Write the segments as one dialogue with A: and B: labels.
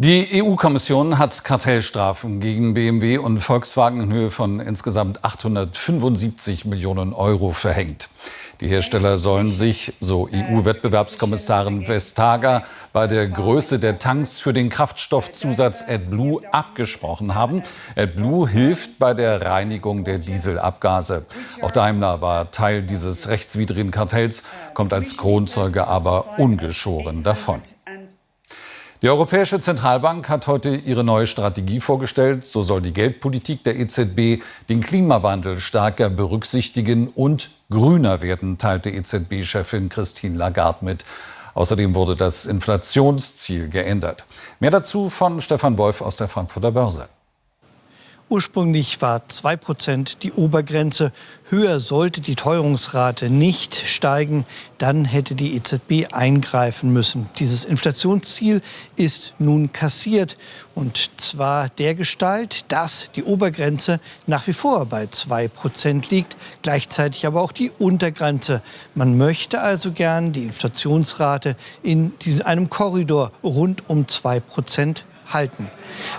A: Die EU-Kommission hat Kartellstrafen gegen BMW und Volkswagen in Höhe von insgesamt 875 Millionen Euro verhängt. Die Hersteller sollen sich, so EU-Wettbewerbskommissarin Vestager, bei der Größe der Tanks für den Kraftstoffzusatz AdBlue abgesprochen haben. AdBlue hilft bei der Reinigung der Dieselabgase. Auch Daimler war Teil dieses rechtswidrigen Kartells, kommt als Kronzeuge aber ungeschoren davon. Die Europäische Zentralbank hat heute ihre neue Strategie vorgestellt. So soll die Geldpolitik der EZB den Klimawandel stärker berücksichtigen und grüner werden, teilte EZB-Chefin Christine Lagarde mit. Außerdem wurde das Inflationsziel geändert. Mehr dazu von Stefan Wolf aus der Frankfurter Börse.
B: Ursprünglich war 2% die Obergrenze. Höher sollte die Teuerungsrate nicht steigen. Dann hätte die EZB eingreifen müssen. Dieses Inflationsziel ist nun kassiert. Und zwar der Gestalt, dass die Obergrenze nach wie vor bei 2% liegt. Gleichzeitig aber auch die Untergrenze. Man möchte also gern die Inflationsrate in einem Korridor rund um 2% halten.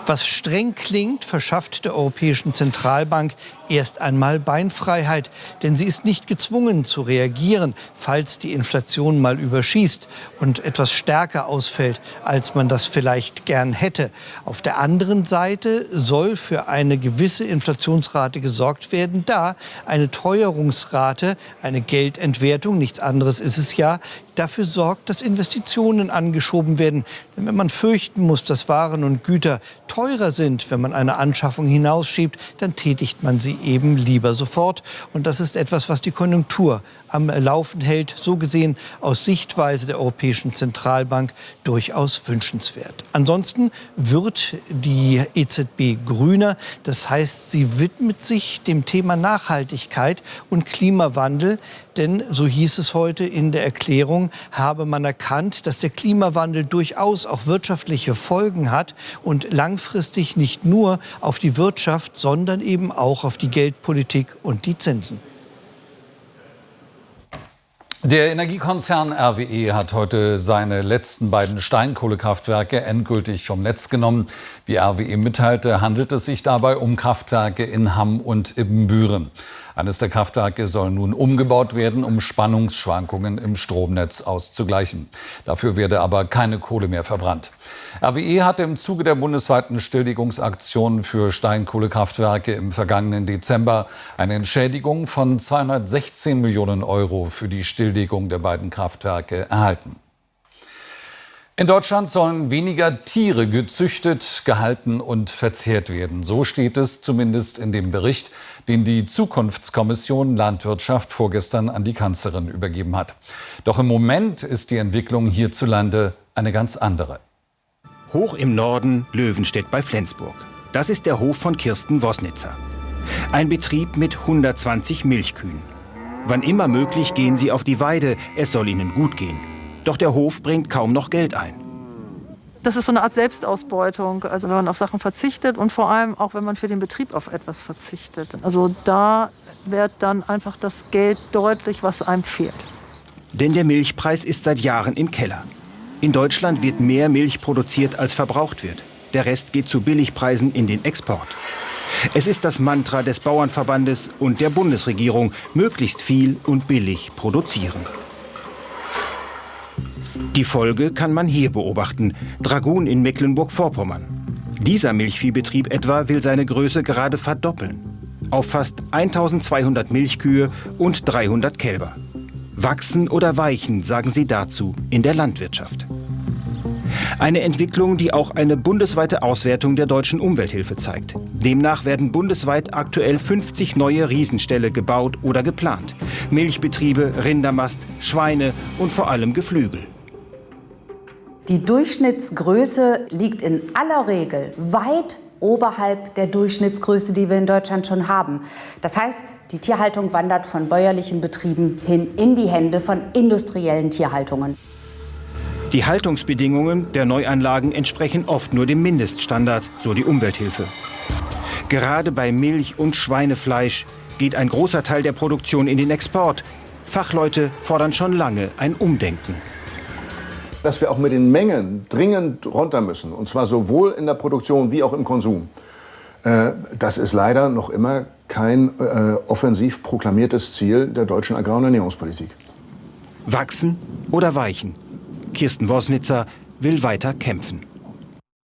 B: Was streng klingt, verschafft der Europäischen Zentralbank erst einmal Beinfreiheit, denn sie ist nicht gezwungen zu reagieren, falls die Inflation mal überschießt und etwas stärker ausfällt, als man das vielleicht gern hätte. Auf der anderen Seite soll für eine gewisse Inflationsrate gesorgt werden, da eine Teuerungsrate, eine Geldentwertung, nichts anderes ist es ja, dafür sorgt, dass Investitionen angeschoben werden. Denn wenn man fürchten muss, dass Waren und Güter teurer sind, wenn man eine Anschaffung hinausschiebt, dann tätigt man sie eben lieber sofort. Und das ist etwas, was die Konjunktur am Laufen hält. So gesehen aus Sichtweise der Europäischen Zentralbank durchaus wünschenswert. Ansonsten wird die EZB grüner. Das heißt, sie widmet sich dem Thema Nachhaltigkeit und Klimawandel. Denn, so hieß es heute in der Erklärung, habe man erkannt, dass der Klimawandel durchaus auch wirtschaftliche Folgen hat und langfristig nicht nur auf die Wirtschaft, sondern eben auch auf die Geldpolitik und die Zinsen.
A: Der Energiekonzern RWE hat heute seine letzten beiden Steinkohlekraftwerke endgültig vom Netz genommen. Wie RWE mitteilte, handelt es sich dabei um Kraftwerke in Hamm und Ibbenbüren. Eines der Kraftwerke soll nun umgebaut werden, um Spannungsschwankungen im Stromnetz auszugleichen. Dafür werde aber keine Kohle mehr verbrannt. RWE hatte im Zuge der bundesweiten Stilllegungsaktion für Steinkohlekraftwerke im vergangenen Dezember eine Entschädigung von 216 Millionen Euro für die Stilllegung der beiden Kraftwerke erhalten. In Deutschland sollen weniger Tiere gezüchtet, gehalten und verzehrt werden. So steht es zumindest in dem Bericht, den die Zukunftskommission Landwirtschaft vorgestern an die Kanzlerin übergeben hat. Doch im Moment ist die Entwicklung hierzulande eine ganz andere.
C: Hoch im Norden Löwenstedt bei Flensburg. Das ist der Hof von Kirsten Wosnitzer. Ein Betrieb mit 120 Milchkühen. Wann immer möglich gehen sie auf die Weide, es soll ihnen gut gehen. Doch der Hof bringt kaum noch Geld ein.
D: Das ist so eine Art Selbstausbeutung, also wenn man auf Sachen verzichtet und vor allem auch, wenn man für den Betrieb auf etwas verzichtet. Also da wird dann einfach das Geld deutlich, was einem fehlt.
C: Denn der Milchpreis ist seit Jahren im Keller. In Deutschland wird mehr Milch produziert, als verbraucht wird. Der Rest geht zu Billigpreisen in den Export. Es ist das Mantra des Bauernverbandes und der Bundesregierung, möglichst viel und billig produzieren. Die Folge kann man hier beobachten. Dragun in Mecklenburg-Vorpommern. Dieser Milchviehbetrieb etwa will seine Größe gerade verdoppeln. Auf fast 1200 Milchkühe und 300 Kälber. Wachsen oder weichen, sagen sie dazu in der Landwirtschaft. Eine Entwicklung, die auch eine bundesweite Auswertung der deutschen Umwelthilfe zeigt. Demnach werden bundesweit aktuell 50 neue Riesenställe gebaut oder geplant. Milchbetriebe, Rindermast, Schweine und vor allem Geflügel.
E: Die Durchschnittsgröße liegt in aller Regel weit oberhalb der Durchschnittsgröße, die wir in Deutschland schon haben. Das heißt, die Tierhaltung wandert von bäuerlichen Betrieben hin in die Hände von industriellen Tierhaltungen.
C: Die Haltungsbedingungen der Neuanlagen entsprechen oft nur dem Mindeststandard, so die Umwelthilfe. Gerade bei Milch und Schweinefleisch geht ein großer Teil der Produktion in den Export. Fachleute fordern schon lange ein Umdenken.
F: Dass wir auch mit den Mengen dringend runter müssen, und zwar sowohl in der Produktion wie auch im Konsum, äh, das ist leider noch immer kein äh, offensiv proklamiertes Ziel der deutschen Agrar- und Ernährungspolitik.
C: Wachsen oder weichen? Kirsten Wosnitzer will weiter kämpfen.